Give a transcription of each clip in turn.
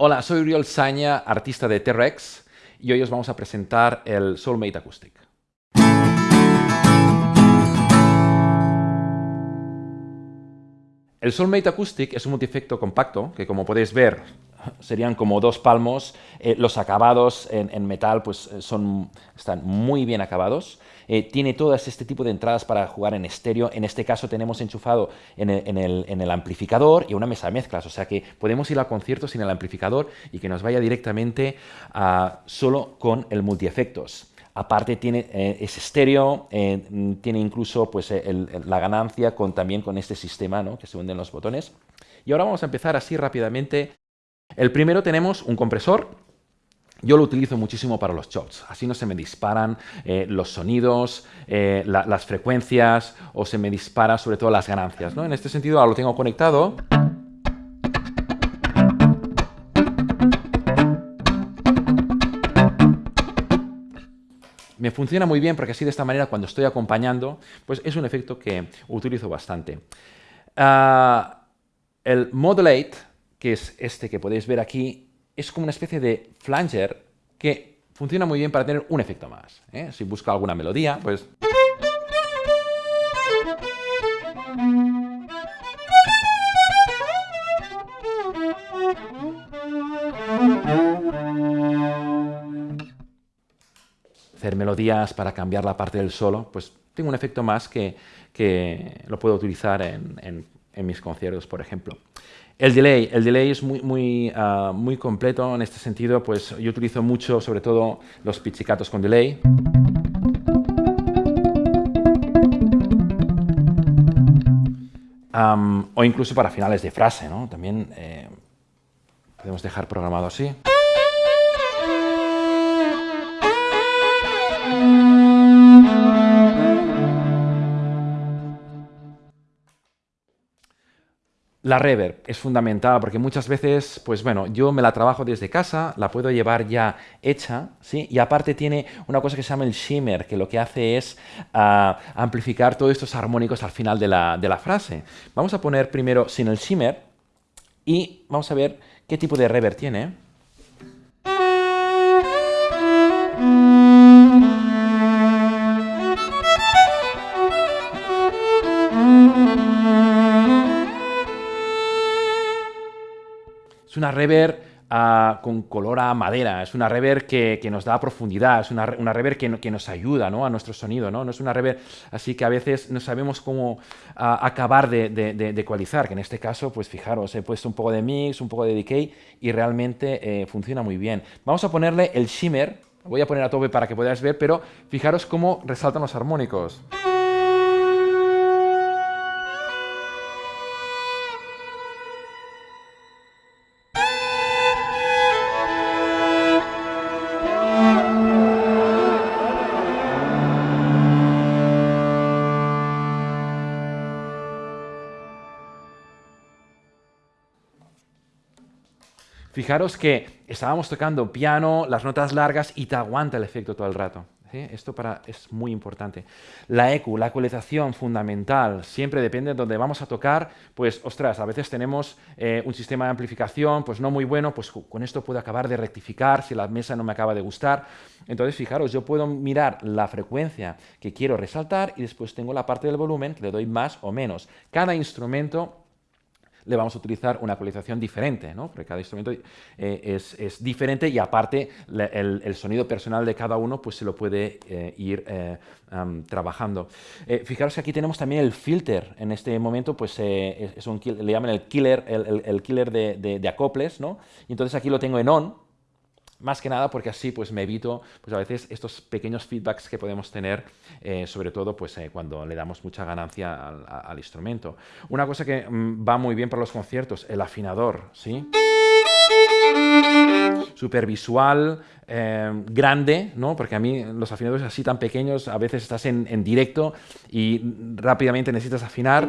Hola, soy Uriol Saña, artista de T-Rex, y hoy os vamos a presentar el Soulmate Acoustic. El Soulmate Acoustic es un multiefecto compacto que, como podéis ver, serían como dos palmos. Eh, los acabados en, metal pues, eh, son, están muy bien acabados. Eh, tiene todas este tipo de entradas para jugar en estéreo. En este caso tenemos enchufado en el, amplificador y una mesa de mezclas. O sea que podemos ir al concierto sin el amplificador y que nos vaya directamente solo con el multiefectos. Aparte tiene, es estéreo, tiene incluso pues, la ganancia también con este sistema ¿no? que se hunden los botones. Y ahora vamos a empezar así rápidamente el primero tenemos un compresor. Yo lo utilizo muchísimo para los chops, así no se me disparan eh, los sonidos, eh, las frecuencias o se me dispara sobre todo las ganancias. En este sentido ahora lo tengo conectado. Me funciona muy bien porque así de esta manera cuando estoy acompañando, pues es un efecto que utilizo bastante. Ah, el Modulate que es este que podéis ver aquí, es como una especie de flanger que funciona muy bien para tener un efecto más. ¿eh? Si busco alguna melodía, pues... melodías para cambiar la parte del solo, pues tengo un efecto más que, lo puedo utilizar en mis conciertos, por ejemplo. El delay, el delay es muy, muy, ah, muy completo en este sentido, pues yo utilizo mucho, sobre todo, los pizzicatos con delay. o incluso para finales de frase, ¿no? También eh, podemos dejar programado así. La reverb es fundamental porque muchas veces, pues bueno, yo me la trabajo desde casa, la puedo llevar ya hecha, ¿sí? Y aparte tiene una cosa que se llama el shimmer, que lo que hace es ah, amplificar todos estos armónicos al final de la, de la frase. Vamos a poner primero sin el shimmer y vamos a ver qué tipo de reverb tiene. Una rever ah, con color a madera, es una rever que, nos da profundidad, es una, una rever que, nos ayuda a nuestro sonido, ¿no? no es una rever así que a veces no sabemos cómo ah, acabar de, de, ecualizar, que en este caso, pues fijaros, he puesto un poco de mix, un poco de decay y realmente eh, funciona muy bien. Vamos a ponerle el shimmer, voy a poner a tope para que podáis ver, pero fijaros cómo resaltan los armónicos. Fijaros que estábamos tocando piano, las notas largas y te aguanta el efecto todo el rato. Esto para, es muy importante. La EQ, la ecualización fundamental, siempre depende de donde vamos a tocar, pues ostras, a veces tenemos eh, un sistema de amplificación pues no muy bueno, pues con esto puedo acabar de rectificar si la mesa no me acaba de gustar. Entonces, fijaros, yo puedo mirar la frecuencia que quiero resaltar y después tengo la parte del volumen que le doy más o menos. Cada instrumento le vamos a utilizar una ecualización diferente, ¿no? porque cada instrumento eh, es, diferente y aparte el, sonido personal de cada uno pues, se lo puede eh, ir eh, trabajando. fijaros que aquí tenemos también el filter, en este momento pues, es un, le llaman el killer, el, killer de, de, acoples, ¿no? y entonces aquí lo tengo en on, más que nada porque así pues me evito pues a veces estos pequeños feedbacks que podemos tener, eh, sobre todo pues eh, cuando le damos mucha ganancia al, instrumento. Una cosa que mm, va muy bien para los conciertos, el afinador, ¿sí? Súper visual, eh, grande, ¿no? Porque a mí los afinadores así tan pequeños, a veces estás en, directo y rápidamente necesitas afinar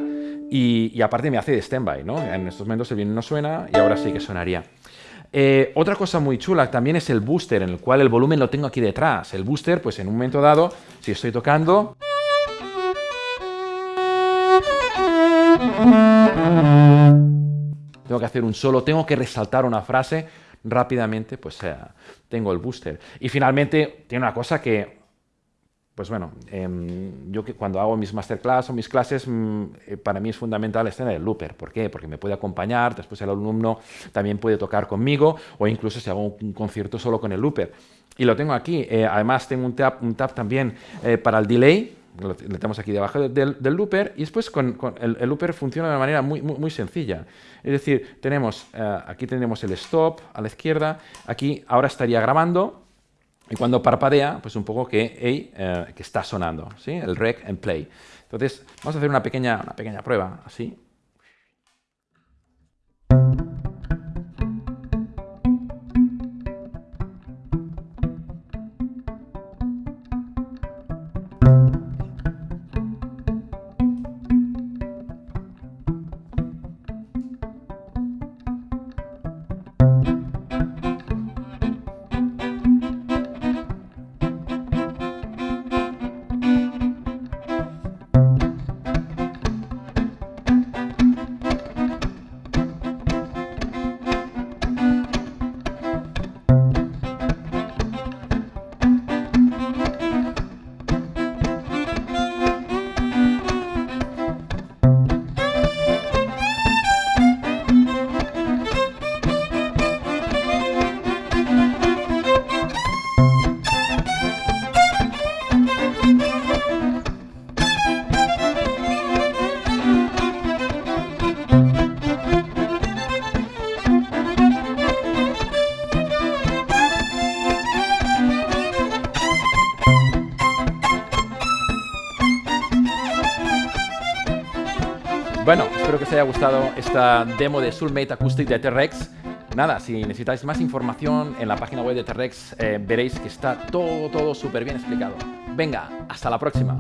y, y aparte me hace de stand-by, ¿no? En estos momentos el violín no suena y ahora sí que sonaría. Eh, otra cosa muy chula también es el booster, en el cual el volumen lo tengo aquí detrás. El booster, pues en un momento dado, si estoy tocando... Tengo que hacer un solo, tengo que resaltar una frase, rápidamente pues tengo el booster. Y finalmente tiene una cosa que pues bueno, em, yo que cuando hago mis masterclass o mis clases, mm, eh, para mí es fundamental estar en el looper. ¿Por qué? Porque me puede acompañar, después el alumno también puede tocar conmigo o incluso si hago un concierto solo con el looper. Y lo tengo aquí. Eh, además tengo un tab, un también eh, para el delay, lo, tenemos aquí debajo del, looper y después con, el, looper funciona de una manera muy, muy, sencilla. Es decir, tenemos, aquí tenemos el stop a la izquierda, aquí ahora estaría grabando, y cuando parpadea, pues un poco que, eh, que está sonando, ¿sí? el rec and play. Entonces, vamos a hacer una pequeña, una pequeña prueba, así. Bueno, espero que os haya gustado esta demo de Soulmate Acoustic de T-Rex. Nada, si necesitáis más información en la página web de T-Rex eh, veréis que está todo, todo súper bien explicado. Venga, hasta la próxima.